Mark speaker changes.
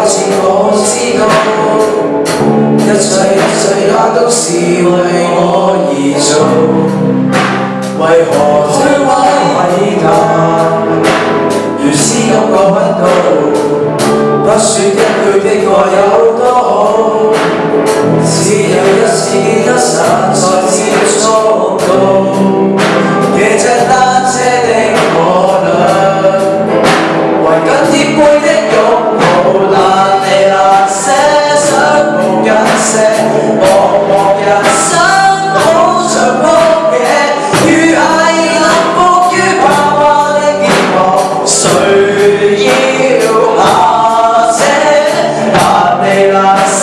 Speaker 1: 有次我知道，一切一切也都是为我而做，为何摧毁伟大？如是感觉不到，不说一句的爱有。茫茫人生好像荒野如孩儿能伏于爸爸的肩膊谁要下车但你难舍